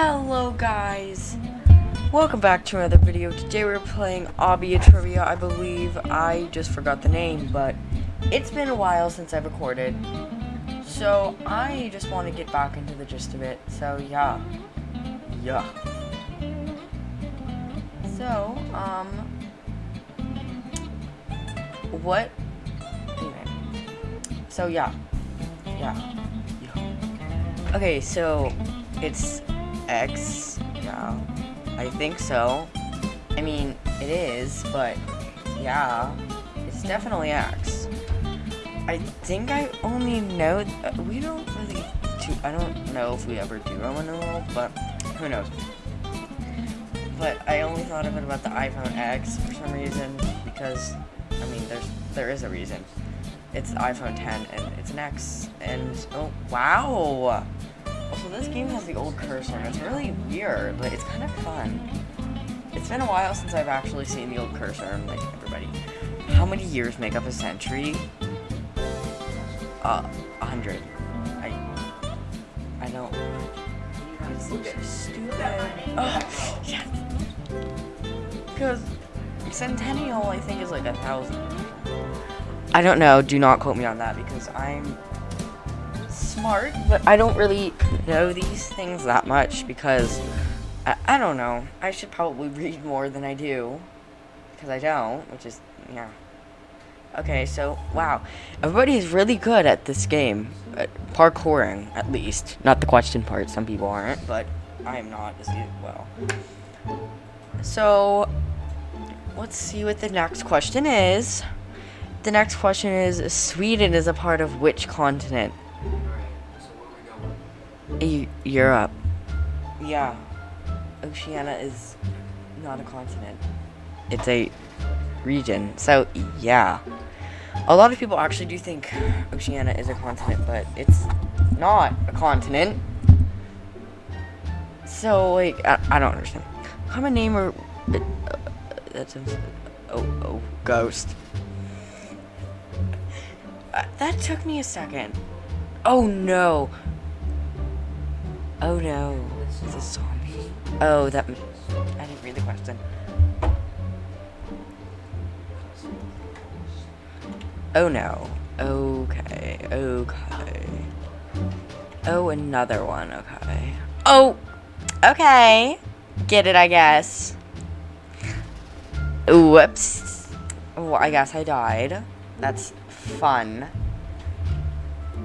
Hello guys! Welcome back to another video. Today we're playing Obby Trivia, I believe. I just forgot the name, but it's been a while since I've recorded. So I just want to get back into the gist of it. So yeah. Yeah. So, um what anyway. So yeah. Yeah. yeah. Okay, so it's X. Yeah, I think so. I mean, it is, but yeah, it's definitely X. I think I only know, uh, we don't really do, I don't know if we ever do Roman numeral, but who knows. But I only thought of it about the iPhone X for some reason, because, I mean, there's, there is a reason. It's the iPhone 10, and it's an X, and, oh, wow! Also, this game has the old cursor, and it's really weird, but it's kind of fun. It's been a while since I've actually seen the old cursor, and like, everybody. How many years make up a century? Uh, a hundred. I... I don't... It's so stupid. Oh, yes! Because centennial, I think, is like a thousand. I don't know, do not quote me on that, because I'm smart, but I don't really know these things that much because I, I don't know. I should probably read more than I do because I don't, which is, yeah. Okay, so, wow. Everybody is really good at this game. At parkouring, at least. Not the question part. Some people aren't, but I am not as well. So, let's see what the next question is. The next question is, Sweden is a part of which continent? Europe. Yeah. Oceania is not a continent. It's a region. So, yeah. A lot of people actually do think Oceania is a continent, but it's not a continent. So, like, I, I don't understand. Common name or... Uh, that's a... Oh, oh, ghost. Uh, that took me a second. Oh, no. Oh no, it's a zombie. Oh, that. I didn't read the question. Oh no. Okay, okay. Oh, another one, okay. Oh! Okay! Get it, I guess. Whoops. Oh, I guess I died. That's fun.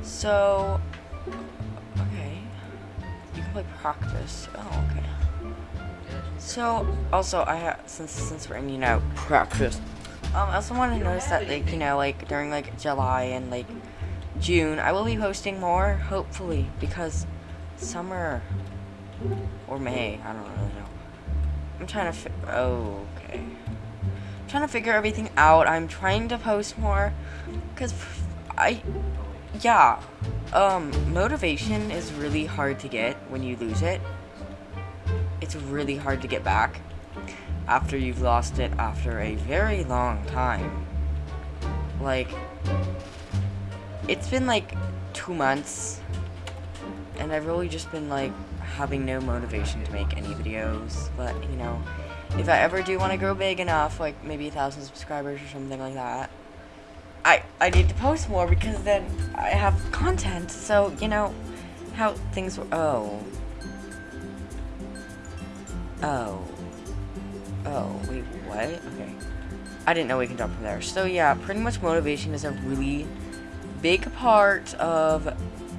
So, practice. Oh, okay. So, also, I have, since, since we're in, you know, practice, um, I also want to notice that, like, you know, like, during, like, July and, like, June, I will be posting more, hopefully, because summer, or May, I don't really know. I'm trying to, oh, okay. I'm trying to figure everything out. I'm trying to post more, because I, yeah, um, motivation is really hard to get when you lose it. It's really hard to get back after you've lost it after a very long time. Like, it's been like two months, and I've really just been like having no motivation to make any videos, but you know, if I ever do want to grow big enough, like maybe a thousand subscribers or something like that, I, I need to post more because then I have content. So, you know, how things were. Oh. Oh. Oh, wait, what? Okay. I didn't know we can jump from there. So, yeah, pretty much motivation is a really big part of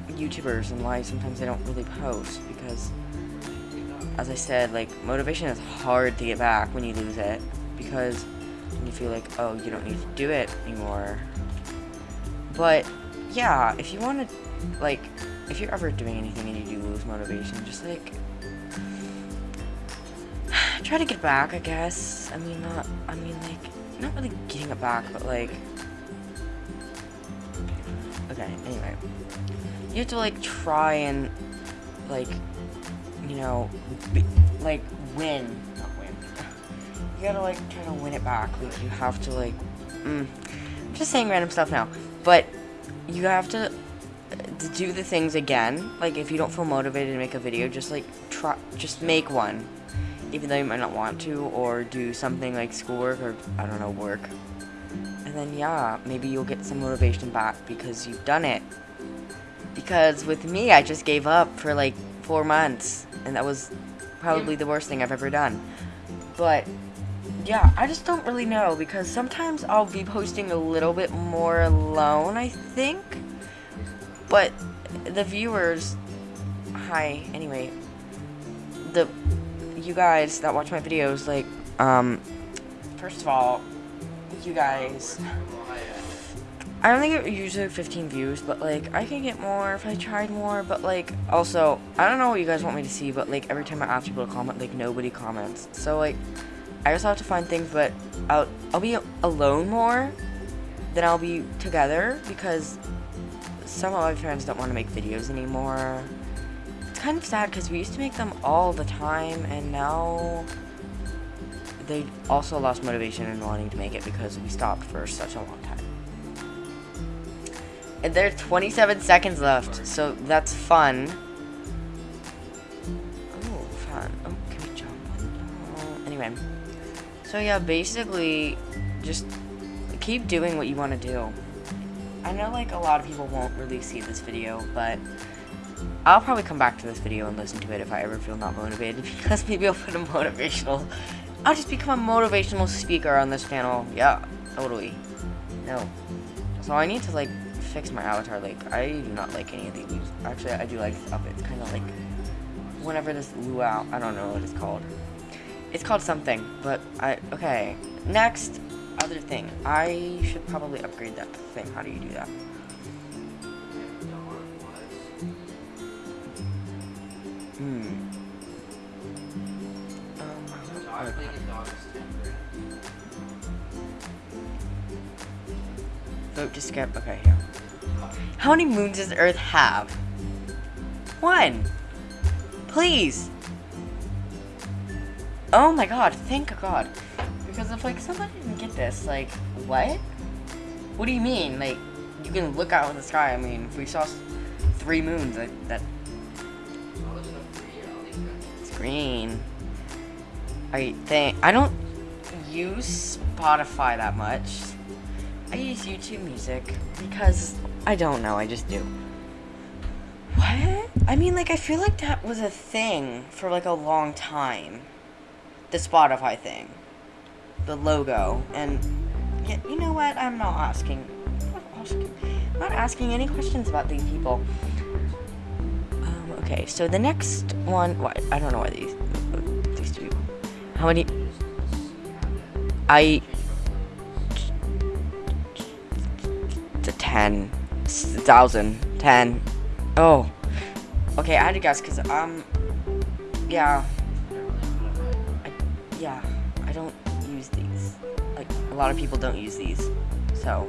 YouTubers and why sometimes they don't really post because, as I said, like, motivation is hard to get back when you lose it because you feel like, oh, you don't need to do it anymore. But, yeah, if you want to, like, if you're ever doing anything and you do lose motivation, just, like, try to get back, I guess. I mean, not, I mean, like, not really getting it back, but, like, okay, anyway. You have to, like, try and, like, you know, be, like, win. Not win. You gotta, like, try to win it back. Like, you have to, like, mm, I'm just saying random stuff now. But you have to uh, to do the things again. Like if you don't feel motivated to make a video, just like try, just make one, even though you might not want to, or do something like schoolwork or I don't know work. And then yeah, maybe you'll get some motivation back because you've done it. Because with me, I just gave up for like four months, and that was probably the worst thing I've ever done. But yeah, I just don't really know because sometimes I'll be posting a little bit more alone, I think. But the viewers, hi, anyway, the you guys that watch my videos, like, um, first of all, you guys, I think it usually 15 views, but like, I could get more if I tried more, but like, also, I don't know what you guys want me to see, but like, every time I ask people to comment, like, nobody comments, so like, I just have to find things, but I'll, I'll be alone more than I'll be together, because some of my friends don't want to make videos anymore. It's kind of sad because we used to make them all the time and now they also lost motivation in wanting to make it because we stopped for such a long time. And there's 27 seconds left, so that's fun. Oh, fun. Oh, can we jump? Anyway. So yeah, basically, just keep doing what you want to do. I know like a lot of people won't really see this video, but I'll probably come back to this video and listen to it if I ever feel not motivated because maybe I'll put a motivational I'll just become a motivational speaker on this channel. Yeah, totally. No. So I need to like fix my avatar. Like I do not like any of these. Actually, I do like up. It's kind of like whenever this luau. I don't know what it's called. It's called something, but I okay. Next, other thing. I should probably upgrade that thing. How do you do that? Hmm. Vote to skip. Okay, yeah. How many moons does Earth have? One. Please. Oh my god, thank god. Because if, like, somebody didn't get this, like, what? What do you mean? Like, you can look out in the sky. I mean, if we saw three moons, that... it's green. I think... I don't use Spotify that much. I use YouTube Music because I don't know, I just do. What? I mean, like, I feel like that was a thing for, like, a long time. The Spotify thing the logo. And yeah, you know what? I'm not asking. I'm not asking, I'm not asking any questions about these people. Um, okay, so the next one. What? I don't know why these these two people. How many? I. The ten thousand ten. Oh. Okay, I had to guess because um. Yeah. Yeah. I don't use these. Like, a lot of people don't use these. So,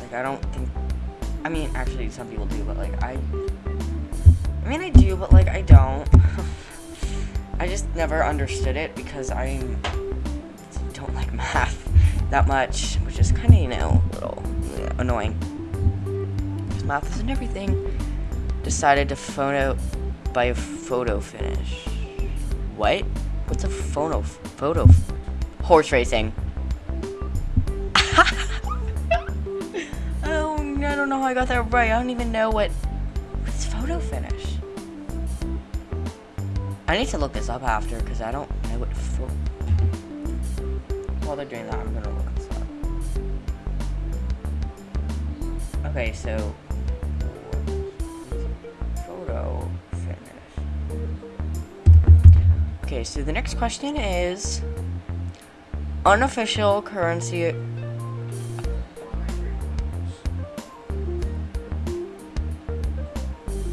like, I don't think, I mean, actually, some people do, but, like, I, I mean, I do, but, like, I don't. I just never understood it because I don't like math that much, which is kind of, you know, a little yeah, annoying. Because math isn't everything. Decided to photo by a photo finish. What? What's a photo photo horse racing? oh, I don't know how I got that right. I don't even know what what's photo finish. I need to look this up after because I don't know what photo. While they're doing that, I'm gonna look this up. Okay, so Okay, so the next question is unofficial currency.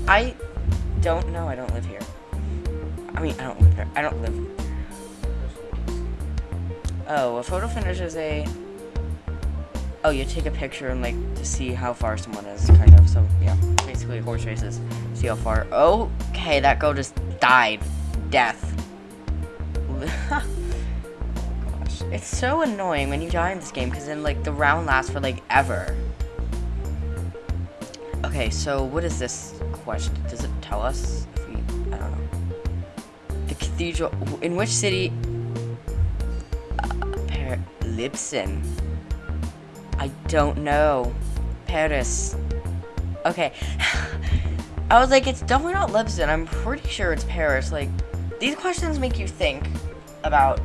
I don't know. I don't live here. I mean, I don't live here. I don't live. Oh, a photo finish is a. Oh, you take a picture and like to see how far someone is, kind of. So yeah, basically horse races. See how far. Okay, that girl just died. Death. Oh gosh. It's so annoying when you die in this game because then like the round lasts for like ever. Okay, so what is this question? Does it tell us? If we, I don't know. The cathedral. In which city? Uh, Lisbon. I don't know. Paris. Okay. I was like, it's definitely not Lisbon. I'm pretty sure it's Paris. Like, these questions make you think about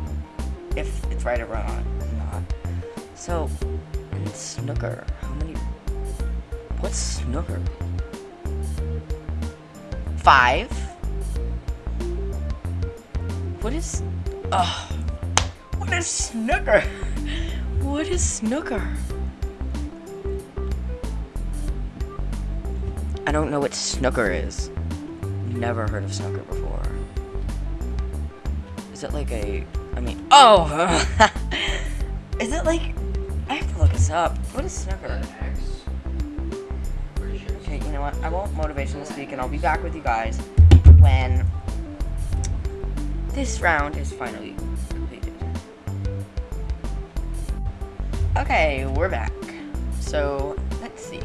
if it's right or wrong. Not. So, snooker. How many? What's snooker? Five. What is? Oh, what is snooker? What is snooker? I don't know what snooker is. Never heard of snooker before. Is it like a? I mean, oh, is it like? I have to look this up. What is snooker? Okay, you know what? I won't motivational speak, and I'll be back with you guys when this round is finally completed. Okay, we're back. So let's see.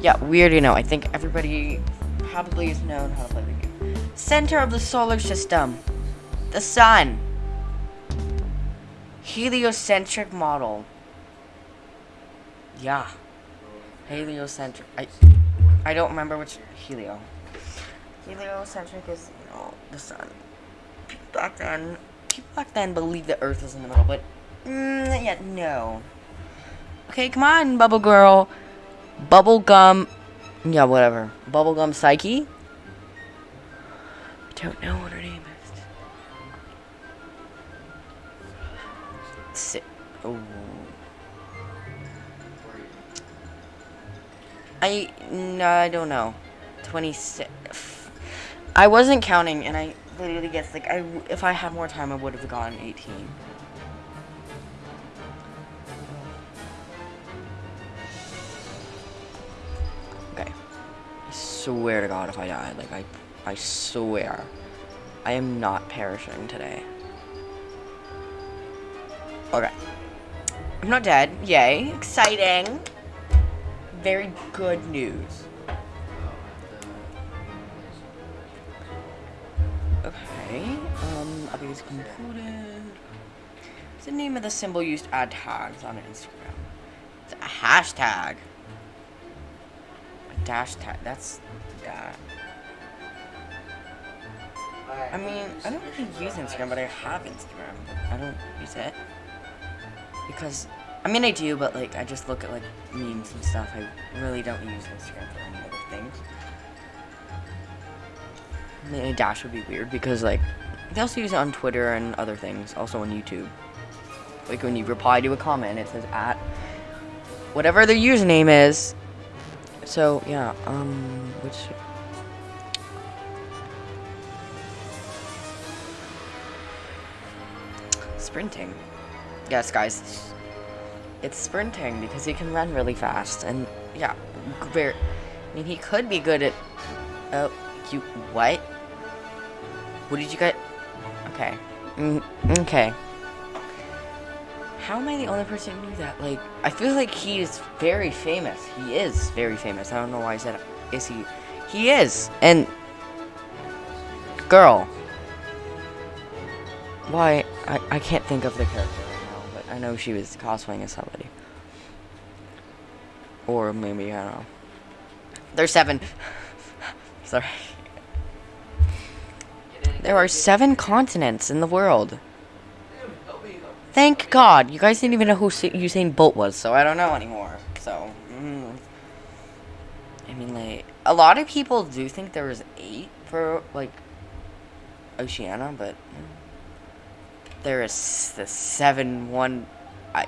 Yeah, we already know. I think everybody probably has known how to play the game. Center of the solar system. The sun. Heliocentric model. Yeah. Heliocentric. I I don't remember which helio. Heliocentric is, you know, the sun. People back then, people back then believed the Earth was in the middle, but mm, yeah, no. Okay, come on, Bubble Girl. Bubblegum. Yeah, whatever. Bubblegum Psyche. I don't know what her name oh. I no, I don't know. Twenty six. I wasn't counting, and I literally guess like I if I had more time, I would have gotten eighteen. Okay. I swear to God, if I die, like I, I swear, I am not perishing today. Okay. I'm not dead. Yay. Exciting. Very good news. Okay. Um, updates concluded. What's the name of the symbol used to add tags on Instagram? It's a hashtag. A dash tag. That's that. I mean, I don't really use Instagram, but I have Instagram. But I don't use it because I mean I do, but like I just look at like memes and stuff. I really don't use Instagram for any other things. Maybe Dash would be weird because like they also use it on Twitter and other things, also on YouTube. Like when you reply to a comment, it says at whatever their username is. So yeah, um, which sprinting. Yes, guys, it's sprinting because he can run really fast, and yeah, very. I mean, he could be good at. Oh, you what? What did you get? Okay, mm, okay. How am I the only person who knew that? Like, I feel like he is very famous. He is very famous. I don't know why I said, is he? He is, and girl. Why? I, I can't think of the character I know she was cosplaying as somebody. Or maybe, I don't know. There's seven. Sorry. There are seven continents in the world. Thank God. You guys didn't even know who Sa- Usain Bolt was, so I don't know anymore. So, mm. I mean, like, a lot of people do think there was eight for, like, Oceania, but mm, there is the seven one, I,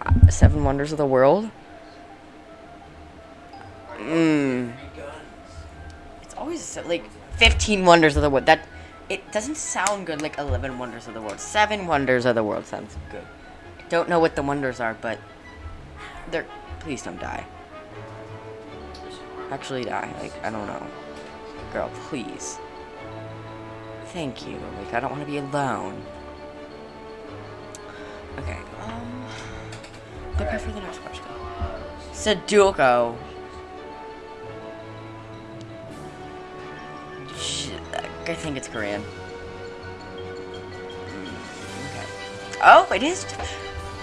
uh, seven wonders of the world. Mm. It's always like fifteen wonders of the world. That it doesn't sound good like eleven wonders of the world. Seven wonders of the world sounds good. I don't know what the wonders are, but they're. Please don't die. Actually, die. Like I don't know, girl. Please. Thank you. Like, I don't want to be alone. Okay, um... Prepare for the next question. Sudoku. I think it's Korean. Hmm, okay. Oh, it is...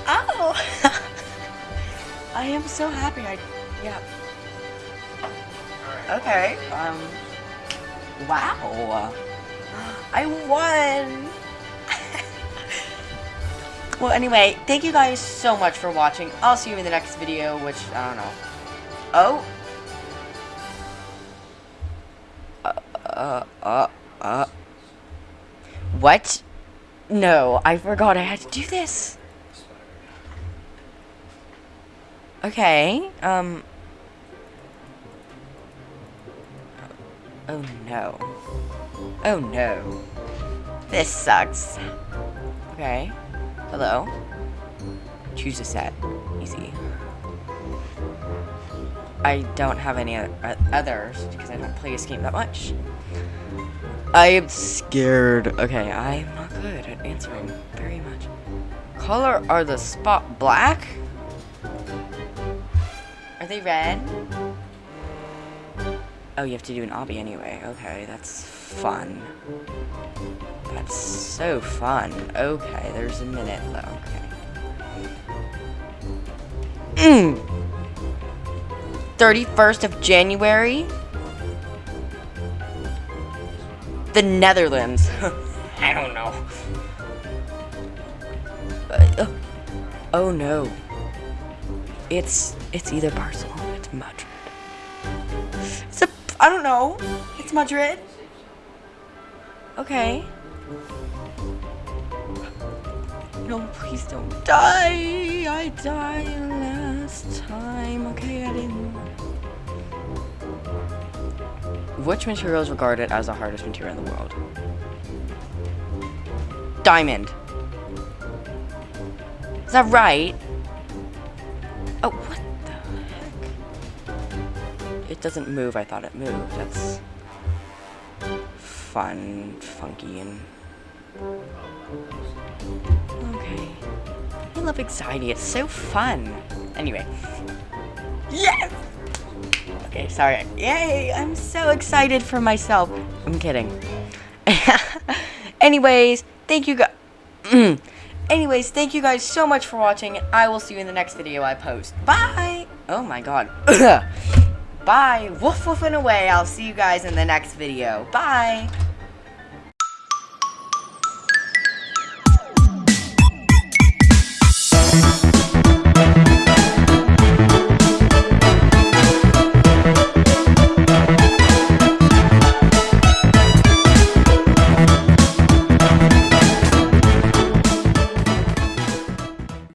Oh! I am so happy I... Yeah. Okay, um... Wow! I won. well, anyway, thank you guys so much for watching. I'll see you in the next video, which I don't know. Oh. Uh, uh, uh. What? No, I forgot I had to do this. Okay, um. Oh no. Oh no. This sucks. Okay. Hello. Choose a set. Easy. I don't have any oth- others because I don't play this game that much. I am scared. Okay, I'm not good at answering very much. Color are the spot black? Are they red? Oh, you have to do an obby anyway. Okay, that's fun. That's so fun. Okay, there's a minute. Okay. Mm. 31st of January. The Netherlands. I don't know. Uh, uh, oh no. It's it's either Barcelona, it's Madrid. It's a I don't know. It's Madrid. Okay. No, please don't die. I died last time. Okay, I didn't. Which material is regarded as the hardest material in the world? Diamond. Is that right? Oh, what the heck? It doesn't move. I thought it moved. That's fun, funky, and okay. I love anxiety. It's so fun. Anyway. Yes! Okay, sorry. Yay! I'm so excited for myself. I'm kidding. Anyways, thank you guys. Anyways, thank you guys so much for watching, and I will see you in the next video I post. Bye! Oh my god. Bye! Woof woofing away. I'll see you guys in the next video. Bye!